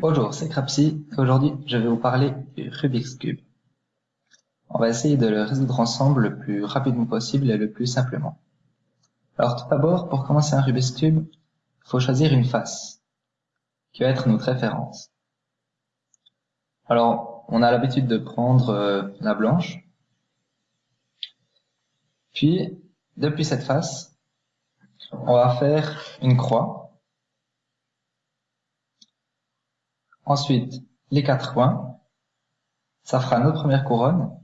Bonjour, c'est Crapsy et aujourd'hui je vais vous parler du Rubik's Cube. On va essayer de le résoudre ensemble le plus rapidement possible et le plus simplement. Alors tout d'abord, pour commencer un Rubik's Cube, il faut choisir une face, qui va être notre référence. Alors, on a l'habitude de prendre euh, la blanche, puis, depuis cette face, on va faire une croix, ensuite les quatre coins, ça fera notre première couronne,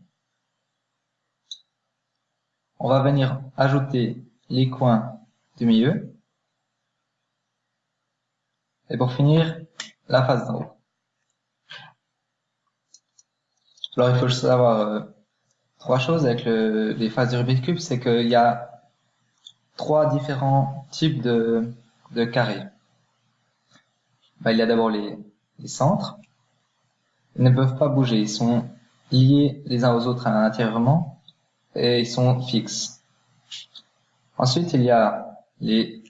on va venir ajouter les coins du milieu. Et pour finir, la face d'en haut. Alors il faut savoir euh, trois choses avec le, les faces du Rubik's Cube, c'est qu'il y a trois différents types de, de carrés. Ben, il y a d'abord les, les centres. Ils ne peuvent pas bouger, ils sont liés les uns aux autres intérieurement et ils sont fixes. Ensuite, il y a les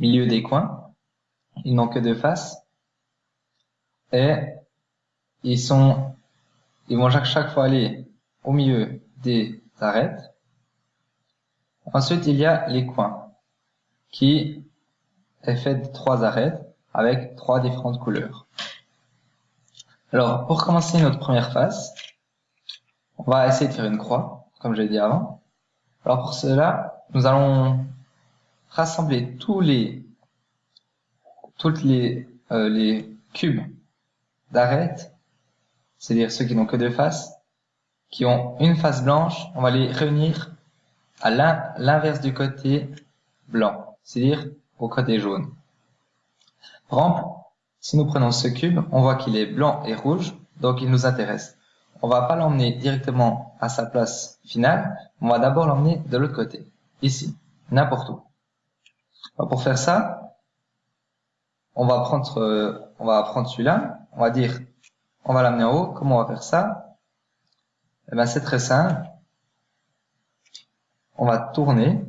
milieux des coins. Ils n'ont que deux faces. Et ils sont, ils vont chaque fois aller au milieu des arêtes. Ensuite, il y a les coins, qui est fait de trois arêtes avec trois différentes couleurs. Alors, pour commencer notre première face, on va essayer de faire une croix, comme j'ai dit avant. Alors pour cela, nous allons rassembler tous les toutes les euh, les cubes d'arêtes, c'est-à-dire ceux qui n'ont que deux faces, qui ont une face blanche, on va les réunir à l'inverse du côté blanc, c'est-à-dire au côté jaune. Par exemple, si nous prenons ce cube, on voit qu'il est blanc et rouge, donc il nous intéresse on va pas l'emmener directement à sa place finale, on va d'abord l'emmener de l'autre côté, ici, n'importe où. pour faire ça, on va prendre, euh, on va prendre celui-là, on va dire, on va l'amener en haut. Comment on va faire ça? Eh ben, c'est très simple. On va tourner.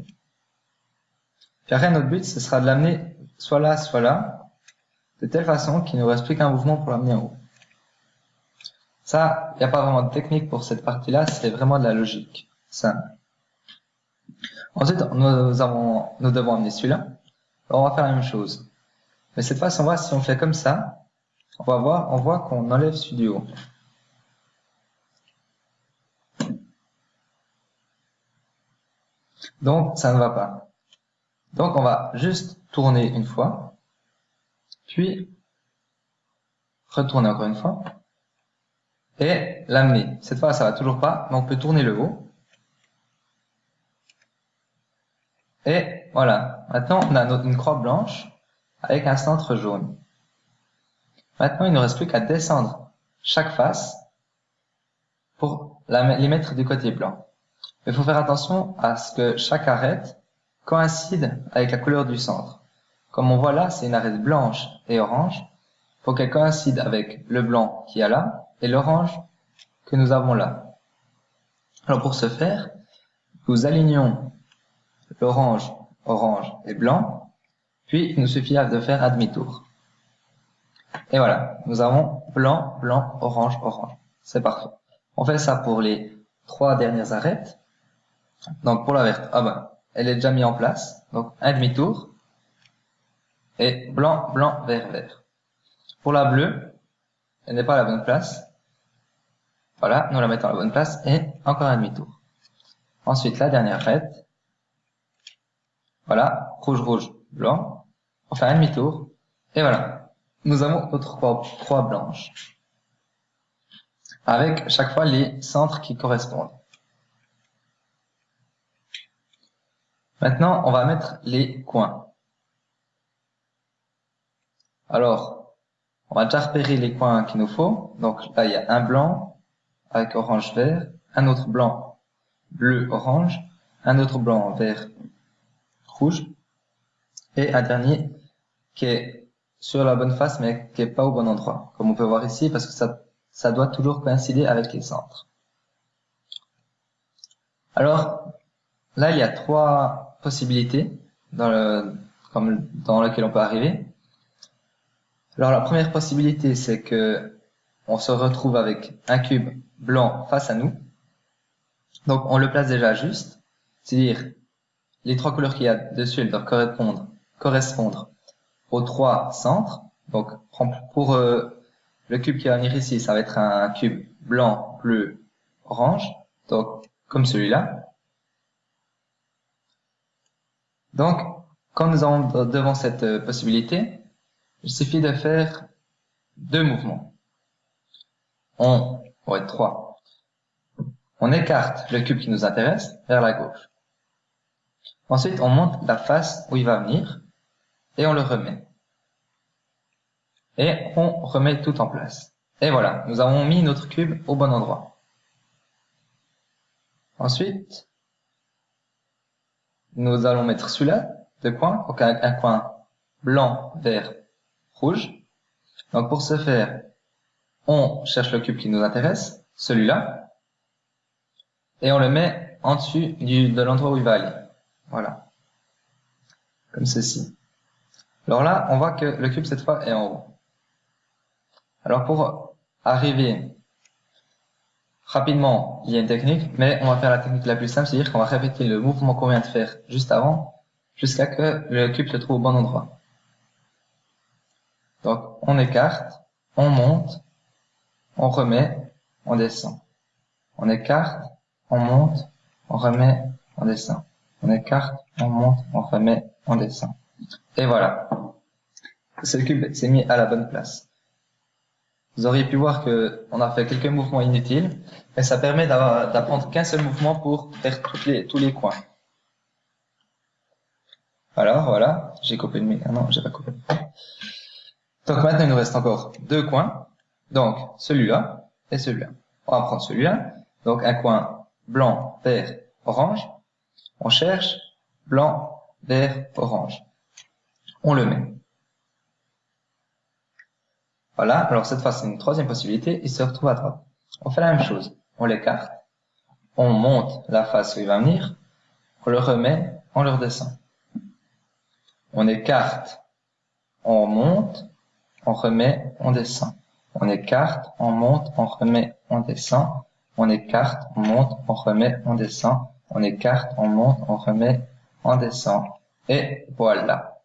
Puis après, notre but, ce sera de l'amener soit là, soit là, de telle façon qu'il ne reste plus qu'un mouvement pour l'amener en haut. Ça, il n'y a pas vraiment de technique pour cette partie-là, c'est vraiment de la logique. Simple. Ensuite, nous, avons, nous devons amener celui-là. On va faire la même chose. Mais cette fois, on voit si on fait comme ça, on va voir, on voit qu'on enlève celui du haut. Donc, ça ne va pas. Donc, on va juste tourner une fois, puis retourner encore une fois, et l'amener. Cette fois, ça va toujours pas, mais on peut tourner le haut. Et voilà. Maintenant, on a une croix blanche avec un centre jaune. Maintenant, il ne reste plus qu'à descendre chaque face pour les mettre du côté blanc. Il faut faire attention à ce que chaque arête coïncide avec la couleur du centre. Comme on voit là, c'est une arête blanche et orange. Il faut qu'elle coïncide avec le blanc qui est là et l'orange que nous avons là. Alors pour ce faire, nous alignons l'orange, orange et blanc, puis il nous suffit de faire un demi-tour. Et voilà, nous avons blanc, blanc, orange, orange. C'est parfait. On fait ça pour les trois dernières arêtes. Donc pour la verte, ah ben, elle est déjà mise en place. Donc un demi-tour. Et blanc, blanc, vert, vert. Pour la bleue, elle n'est pas à la bonne place. Voilà, nous la mettons à la bonne place et encore un demi-tour. Ensuite, la dernière arête. Voilà, rouge, rouge, blanc. On fait un demi-tour. Et voilà, nous avons notre croix, blanche. Avec chaque fois les centres qui correspondent. Maintenant, on va mettre les coins. Alors, on va déjà repérer les coins qu'il nous faut. Donc là, il y a un blanc avec orange vert, un autre blanc bleu orange, un autre blanc vert rouge, et un dernier qui est sur la bonne face mais qui est pas au bon endroit, comme on peut voir ici, parce que ça doit toujours coïncider avec les centres. Alors, là, il y a trois possibilités dans, le, lesquelles on peut arriver. Alors, la première possibilité, c'est que on se retrouve avec un cube blanc face à nous. Donc, on le place déjà juste. C'est-à-dire, les trois couleurs qu'il y a dessus, doivent correspondre, correspondre aux trois centres. Donc, pour euh, le cube qui va venir ici, ça va être un cube blanc, bleu, orange. Donc, comme celui-là. Donc, quand nous avons devant cette euh, possibilité, il suffit de faire deux mouvements. On, être trois, on écarte le cube qui nous intéresse vers la gauche. Ensuite, on monte la face où il va venir et on le remet. Et on remet tout en place. Et voilà, nous avons mis notre cube au bon endroit. Ensuite, nous allons mettre celui-là, deux coins, donc un, coin blanc, vert, rouge. Donc pour ce faire, on cherche le cube qui nous intéresse, celui-là, et on le met en dessus de l'endroit où il va aller. Voilà. Comme ceci. Alors là, on voit que le cube cette fois est en haut. Alors pour arriver rapidement, il y a une technique, mais on va faire la technique la plus simple, c'est-à-dire qu'on va répéter le mouvement qu'on vient de faire juste avant, jusqu'à que le cube se trouve au bon endroit. Donc on écarte, on monte, on remet, on descend. On écarte, on monte, on remet, on descend. On écarte, on monte, on remet, on descend. Et voilà. Ce cube s'est mis à la bonne place. Vous auriez pu voir que on a fait quelques mouvements inutiles, mais ça permet d'apprendre qu'un seul mouvement pour faire les, tous les coins. Alors voilà, j'ai coupé le micro. Ah non, j'ai pas coupé. Donc maintenant il nous reste encore deux coins. Donc celui-là et celui-là. On va prendre celui-là. Donc un coin blanc, vert, orange. On cherche blanc, vert, orange. On le met. Voilà, alors cette fois c'est une troisième possibilité, il se retrouve à droite. On fait la même chose, on l'écarte, on monte la face où il va venir, on le remet, on le redescend. On écarte, on monte, on remet, on descend. On écarte, on monte, on remet, on descend. On écarte, on monte, on remet, on descend. On écarte, on monte, on remet, on descend. Et voilà.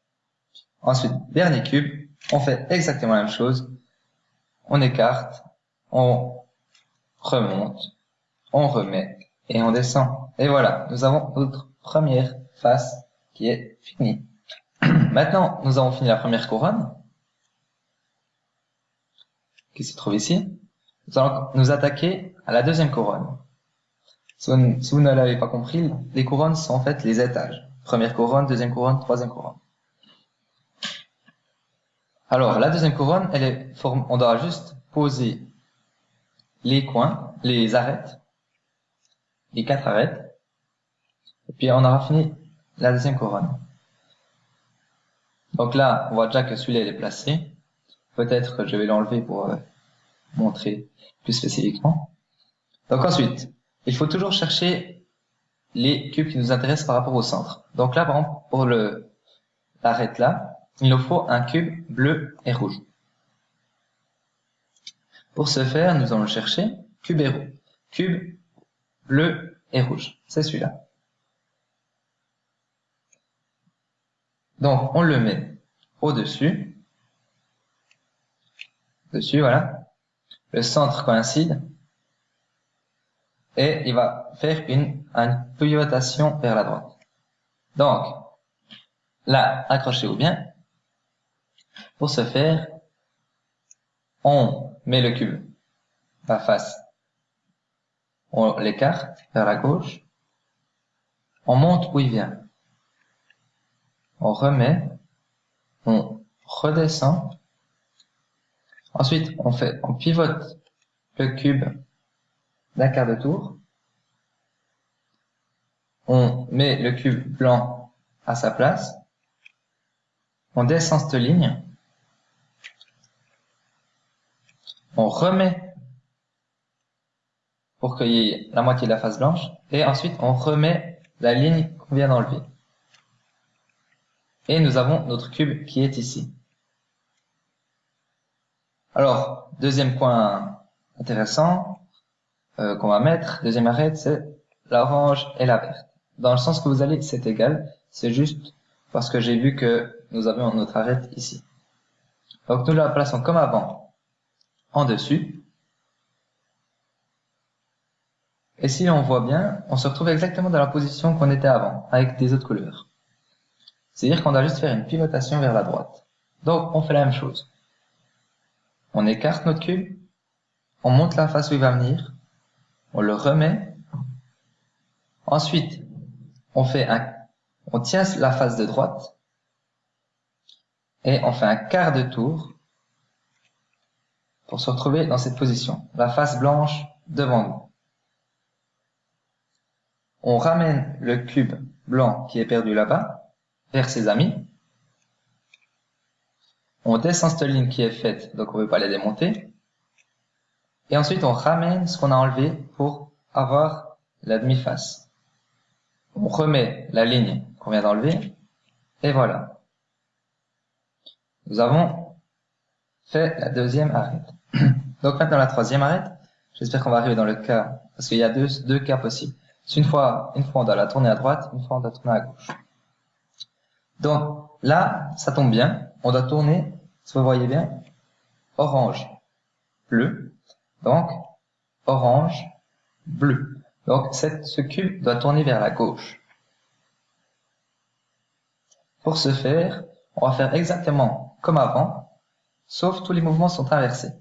Ensuite, dernier cube, on fait exactement la même chose, on écarte, on remonte, on remet et on descend. Et voilà, nous avons notre première face qui est finie. Maintenant, nous avons fini la première couronne, qui se trouve ici. Nous allons nous attaquer à la deuxième couronne. Si vous, ne l'avez pas compris, les couronnes sont en fait les étages. Première couronne, deuxième couronne, troisième couronne. Alors, la deuxième couronne, elle est on doit juste poser les coins, les arêtes, les quatre arêtes, et puis on aura fini la deuxième couronne. Donc là, on voit déjà que celui-là est placé. Peut-être que je vais l'enlever pour euh, montrer plus spécifiquement. Donc ensuite, il faut toujours chercher les cubes qui nous intéressent par rapport au centre. Donc là, par exemple, pour le l'arête là, il nous faut un cube bleu et rouge. Pour ce faire, nous allons chercher cube et rouge. Cube bleu et rouge. C'est celui-là. Donc, on le met au-dessus. Dessus, voilà. Le centre coïncide. Et il va faire une, une pivotation vers la droite. Donc, là, accrochez-vous bien. Pour ce faire, on met le cube à face. On l'écarte vers la gauche. On monte où il vient. On remet. On redescend. Ensuite, on fait, on pivote le cube d'un quart de tour. On met le cube blanc à sa place. On descend cette ligne. On remet pour qu'il y ait la moitié de la face blanche. Et ensuite, on remet la ligne qu'on vient d'enlever. Et nous avons notre cube qui est ici. Alors, deuxième point intéressant euh, qu'on va mettre, deuxième arrêt, c'est l'orange et la verte. Dans le sens que vous allez, c'est égal, c'est juste parce que j'ai vu que nous avions notre arrêt ici. Donc nous la plaçons comme avant, en dessus. Et si on voit bien, on se retrouve exactement dans la position qu'on était avant, avec des autres couleurs. C'est-à-dire qu'on doit juste faire une pivotation vers la droite. Donc on fait la même chose. On écarte notre cube, on monte la face où il va venir, on le remet. Ensuite, on fait un, on tient la face de droite et on fait un quart de tour pour se retrouver dans cette position, la face blanche devant nous. On ramène le cube blanc qui est perdu là-bas vers ses amis on descend cette ligne qui est faite, donc on ne veut pas la démonter. Et ensuite, on ramène ce qu'on a enlevé pour avoir la demi-face. On remet la ligne qu'on vient d'enlever, et voilà. Nous avons fait la deuxième arête. Donc maintenant la troisième arête, j'espère qu'on va arriver dans le cas, parce qu'il y a deux, deux cas possibles. Une fois, une fois on doit la tourner à droite, une fois on doit tourner à gauche. Donc là, ça tombe bien, on doit tourner, si vous voyez bien, orange, bleu, donc orange, bleu. Donc ce cube doit tourner vers la gauche. Pour ce faire, on va faire exactement comme avant, sauf tous les mouvements sont inversés.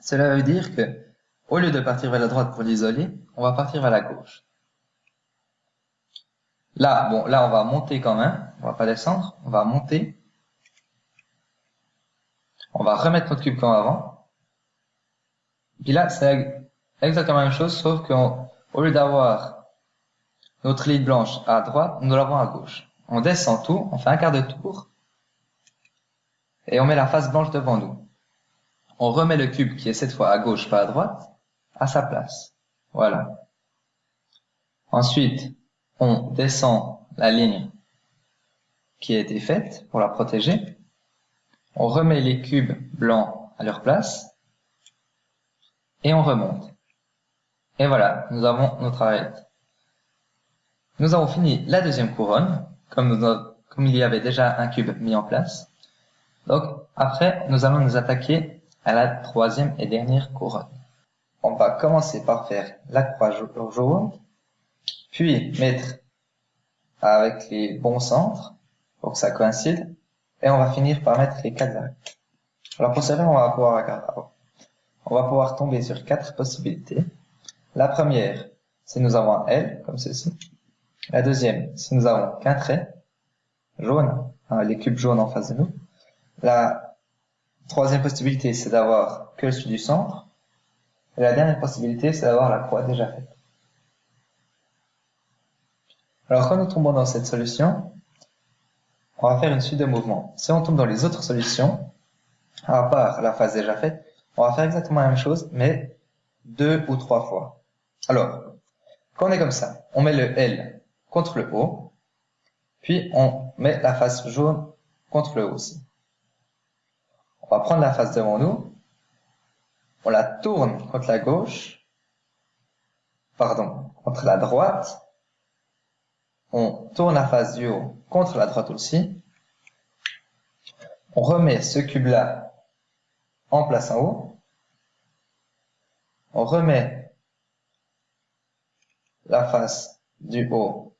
Cela veut dire que, au lieu de partir vers la droite pour l'isoler, on va partir vers la gauche. Là, bon, là, on va monter quand même. On va pas descendre. On va monter. On va remettre notre cube comme avant. Puis là, c'est exactement la même chose, sauf qu'au lieu d'avoir notre ligne blanche à droite, nous l'avons à gauche. On descend tout, on fait un quart de tour, et on met la face blanche devant nous. On remet le cube, qui est cette fois à gauche, pas à droite, à sa place. Voilà. Ensuite, on descend la ligne qui a été faite pour la protéger. On remet les cubes blancs à leur place et on remonte. Et voilà, nous avons notre arête. Nous avons fini la deuxième couronne, comme, comme il y avait déjà un cube mis en place. Donc après, nous allons nous attaquer à la troisième et dernière couronne. On va commencer par faire la croix jaune, puis mettre avec les bons centres pour que ça coïncide. Et on va finir par mettre les quatre arêtes. Alors pour cela, on va pouvoir, on va pouvoir tomber sur quatre possibilités. La première, c'est nous avons un L, comme ceci. La deuxième, c'est nous avons qu'un trait jaune, hein, les cubes jaunes en face de nous. La troisième possibilité, c'est d'avoir que celui du centre. Et la dernière possibilité, c'est d'avoir la croix déjà faite. Alors quand nous tombons dans cette solution, on va faire une suite de mouvements. Si on tombe dans les autres solutions, à part la phase déjà faite, on va faire exactement la même chose, mais deux ou trois fois. Alors, quand on est comme ça, on met le L contre le O, puis on met la face jaune contre le O aussi. On va prendre la face devant nous, on la tourne contre la gauche, pardon, contre la droite, on tourne la face du haut contre la droite aussi. On remet ce cube-là en place en haut. On remet la face du haut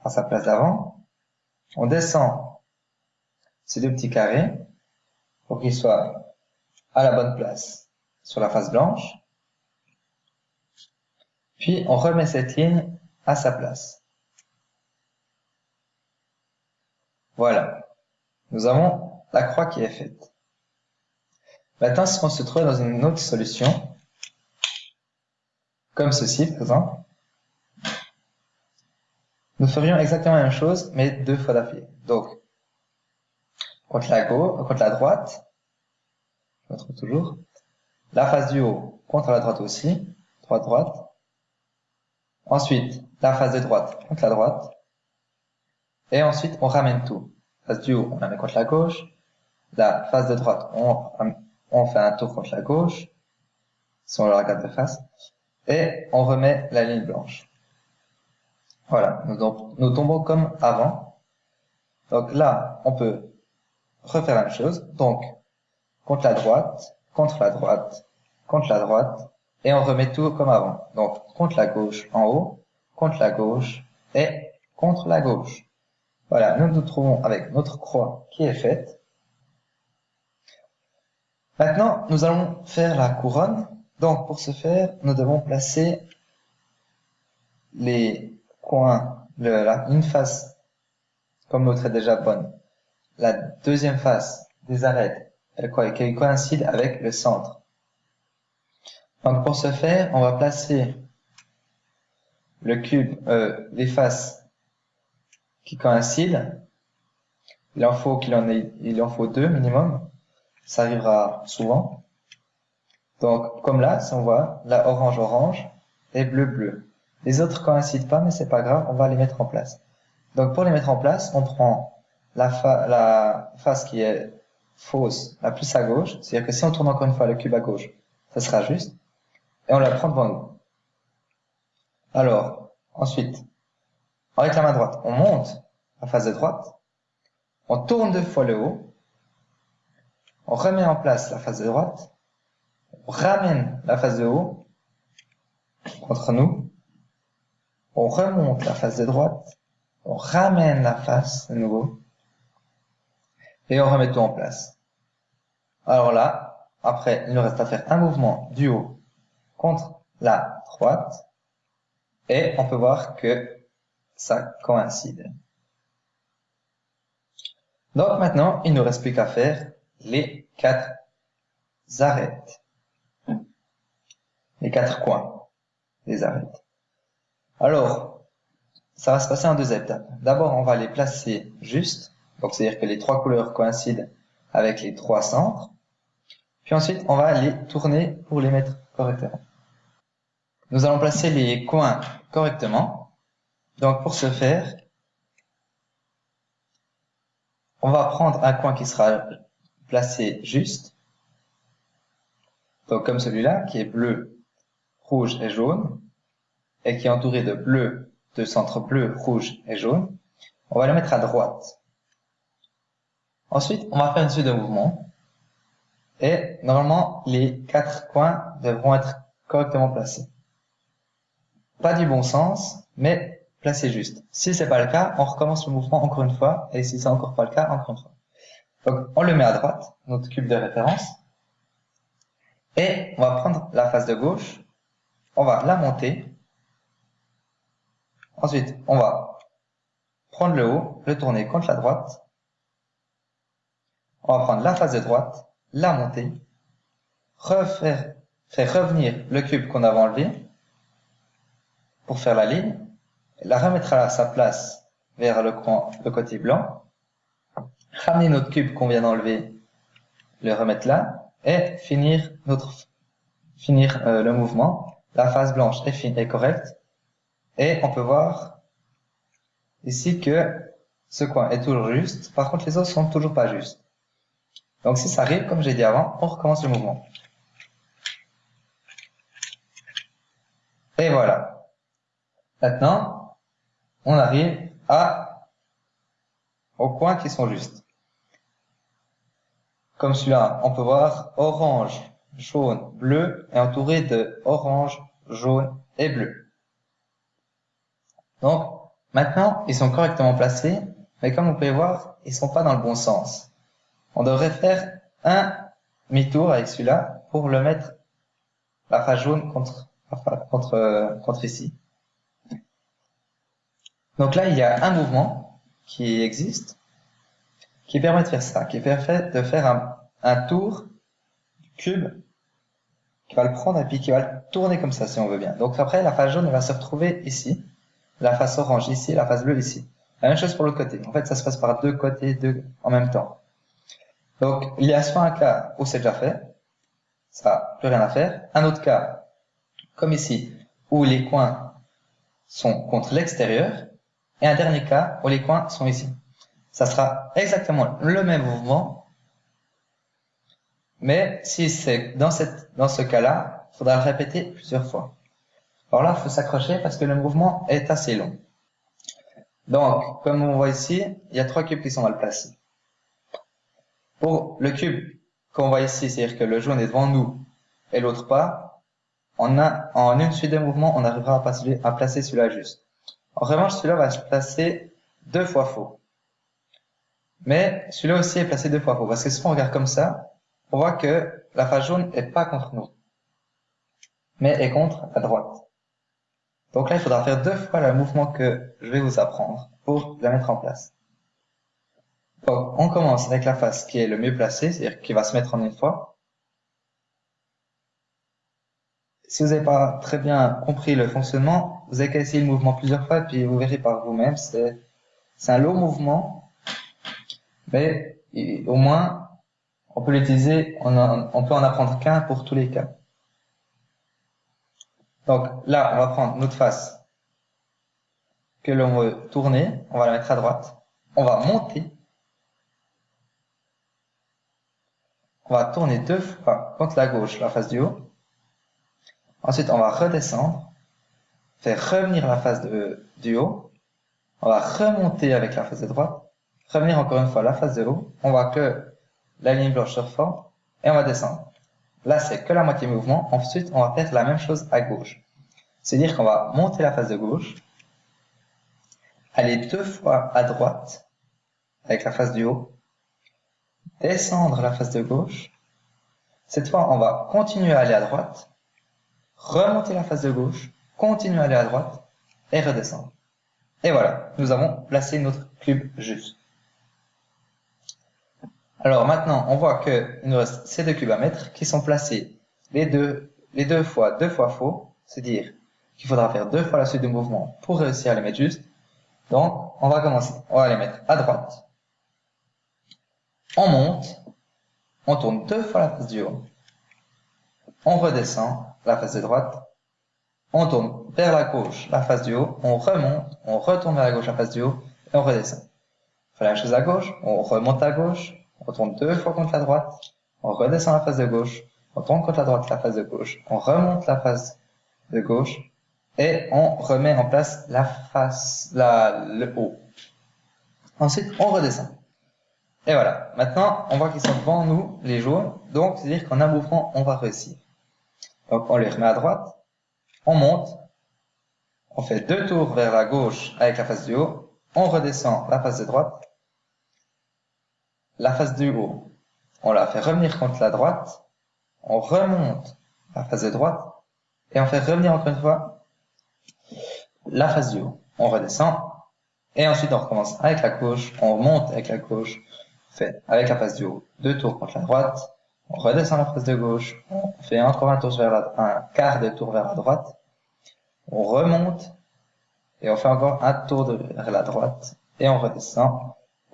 à sa place d'avant. On descend ces deux petits carrés pour qu'ils soient à la bonne place sur la face blanche. Puis on remet cette ligne à sa place. Voilà. Nous avons la croix qui est faite. Maintenant, si on se trouve dans une autre solution, comme ceci par exemple, nous ferions exactement la même chose, mais deux fois d'affilée. Donc, contre la gauche, contre la droite, je me trouve toujours, la face du haut contre la droite aussi, droite, droite. Ensuite, la face de droite contre la droite. Et ensuite, on ramène tout. Face du haut, on la met contre la gauche. La face de droite, on, fait un tour contre la gauche, si on le regarde de face. Et on remet la ligne blanche. Voilà, nous tombons comme avant. Donc là, on peut refaire la même chose. Donc, contre la droite, contre la droite, contre la droite, et on remet tout comme avant. Donc, contre la gauche en haut, contre la gauche, et contre la gauche. Voilà, nous nous trouvons avec notre croix qui est faite. Maintenant, nous allons faire la couronne. Donc, pour ce faire, nous devons placer les coins, le, la, une face, comme l'autre est déjà bonne. La deuxième face des arêtes, elle, elle coïncide avec le centre. Donc, pour ce faire, on va placer le cube, euh, les faces qui coïncident. Il en faut qu'il en ait, il en faut deux minimum. Ça arrivera souvent. Donc, comme là, si on voit, là, orange-orange et bleu-bleu. Les autres coïncident pas, mais c'est pas grave, on va les mettre en place. Donc, pour les mettre en place, on prend la, face qui est fausse, la plus à gauche. C'est-à-dire que si on tourne encore une fois le cube à gauche, ça sera juste. Et on la prend devant nous. Alors, ensuite, avec la main droite, on monte la face de droite, on tourne deux fois le haut, on remet en place la face de droite, on ramène la face de haut contre nous, on remonte la face de droite, on ramène la face de nouveau, et on remet tout en place. Alors là, après, il nous reste à faire un mouvement du haut contre la droite, et on peut voir que ça coïncide. Donc maintenant, il ne nous reste plus qu'à faire les quatre arêtes. Les quatre coins des arêtes. Alors, ça va se passer en deux étapes. D'abord, on va les placer juste. Donc, c'est-à-dire que les trois couleurs coïncident avec les trois centres. Puis ensuite, on va les tourner pour les mettre correctement. Nous allons placer les coins correctement. Donc pour ce faire, on va prendre un coin qui sera placé juste. Donc comme celui-là, qui est bleu, rouge et jaune, et qui est entouré de bleu, de centre bleu, rouge et jaune. On va le mettre à droite. Ensuite, on va faire une suite de mouvements. Et normalement, les quatre coins devront être correctement placés pas du bon sens, mais placé juste. Si c'est pas le cas, on recommence le mouvement encore une fois, et si c'est encore pas le cas, encore une fois. Donc, on le met à droite, notre cube de référence, et on va prendre la face de gauche, on va la monter, ensuite on va prendre le haut, le tourner contre la droite, on va prendre la face de droite, la monter, refaire, faire revenir le cube qu'on avait enlevé, pour faire la ligne, la remettre à sa place vers le, le côté blanc, ramener notre cube qu'on vient d'enlever, le remettre là, et finir notre finir euh, le mouvement. La face blanche est, fine, est correcte, et on peut voir ici que ce coin est toujours juste, par contre les autres sont toujours pas justes. Donc si ça arrive, comme j'ai dit avant, on recommence le mouvement. Et voilà. Maintenant, on arrive à, aux points qui sont justes. Comme celui-là, on peut voir orange, jaune, bleu et entouré de orange, jaune et bleu. Donc, maintenant, ils sont correctement placés, mais comme vous pouvez voir, ils sont pas dans le bon sens. On devrait faire un demi-tour avec celui-là pour le mettre la face jaune contre, contre, contre ici. Donc là, il y a un mouvement qui existe, qui permet de faire ça, qui permet de faire un, un tour du cube, qui va le prendre et puis qui va le tourner comme ça, si on veut bien. Donc après, la face jaune va se retrouver ici, la face orange ici, la face bleue ici. La même chose pour l'autre côté. En fait, ça se passe par deux côtés deux, en même temps. Donc, il y a soit un cas où c'est déjà fait, ça, plus rien à faire. Un autre cas, comme ici, où les coins sont contre l'extérieur, et un dernier cas où les coins sont ici. Ça sera exactement le même mouvement, mais si c'est dans, dans ce cas-là, il faudra le répéter plusieurs fois. Alors là, il faut s'accrocher parce que le mouvement est assez long. Donc, comme on voit ici, il y a trois cubes qui sont mal placés. Pour le cube qu'on voit ici, c'est-à-dire que le jaune est devant nous et l'autre pas, en, une suite de mouvements, on arrivera à, à placer celui-là juste. En revanche, celui-là va se placer deux fois faux. Mais celui-là aussi est placé deux fois faux. Parce que si on regarde comme ça, on voit que la face jaune n'est pas contre nous, mais est contre la droite. Donc là, il faudra faire deux fois le mouvement que je vais vous apprendre pour la mettre en place. Donc, on commence avec la face qui est le mieux placée, c'est-à-dire qui va se mettre en une fois. Si vous n'avez pas très bien compris le fonctionnement, vous avez qu'à le mouvement plusieurs fois, puis vous verrez par vous-même. C'est un long mouvement, mais au moins, on peut l'utiliser, on, on peut en apprendre qu'un pour tous les cas. Donc là, on va prendre notre face que l'on veut tourner, on va la mettre à droite, on va monter, on va tourner deux fois contre la gauche, la face du haut, ensuite on va redescendre, faire revenir la face du haut, on va remonter avec la face de droite, revenir encore une fois la face de haut, on voit que la ligne blanche se reforme, et on va descendre. Là, c'est que la moitié mouvement. Ensuite, on va faire la même chose à gauche. C'est-à-dire qu'on va monter la face de gauche, aller deux fois à droite avec la face du haut, descendre la face de gauche. Cette fois, on va continuer à aller à droite, remonter la face de gauche, continuer à aller à droite et redescendre. Et voilà, nous avons placé notre cube juste. Alors maintenant, on voit qu'il nous reste ces deux cubes à mettre qui sont placés les deux, les deux fois deux fois faux, c'est-à-dire qu'il faudra faire deux fois la suite de mouvement pour réussir à les mettre juste. Donc, on va commencer. On va les mettre à droite. On monte. On tourne deux fois la face du haut. On redescend la face de droite. On tourne vers la gauche la face du haut. On remonte. On retourne vers la gauche la face du haut. Et on redescend. On fait la même chose à gauche. On remonte à gauche on tourne deux fois contre la droite, on redescend la face de gauche, on tourne contre la droite la face de gauche, on remonte la face de gauche, et on remet en place la face, la, le haut. Ensuite, on redescend. Et voilà. Maintenant, on voit qu'ils sont devant nous, les jaunes. Donc, c'est-à-dire qu'en un mouvement, on va réussir. Donc, on les remet à droite. On monte. On fait deux tours vers la gauche avec la face du haut. On redescend la face de droite la face du haut, on la fait revenir contre la droite, on remonte la face de droite, et on fait revenir encore une fois la face du haut. On redescend, et ensuite on recommence avec la gauche, on remonte avec la gauche, fait avec la face du haut deux tours contre la droite, on redescend la face de gauche, on fait encore un tour vers la, un quart de tour vers la droite, on remonte, et on fait encore un tour vers la droite, et on redescend,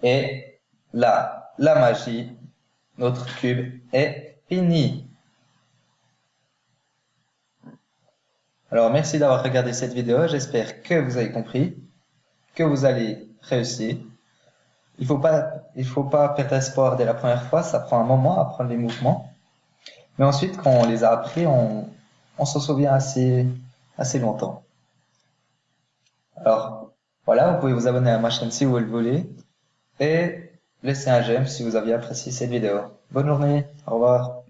et là, la magie, notre cube est fini. Alors merci d'avoir regardé cette vidéo, j'espère que vous avez compris, que vous allez réussir. Il faut pas, il faut pas perdre espoir dès la première fois, ça prend un moment à apprendre les mouvements. Mais ensuite, quand on les a appris, on, on s'en souvient assez, assez longtemps. Alors, voilà, vous pouvez vous abonner à ma chaîne si vous le voulez. Et Laissez un j'aime si vous avez apprécié cette vidéo. Bonne journée, au revoir.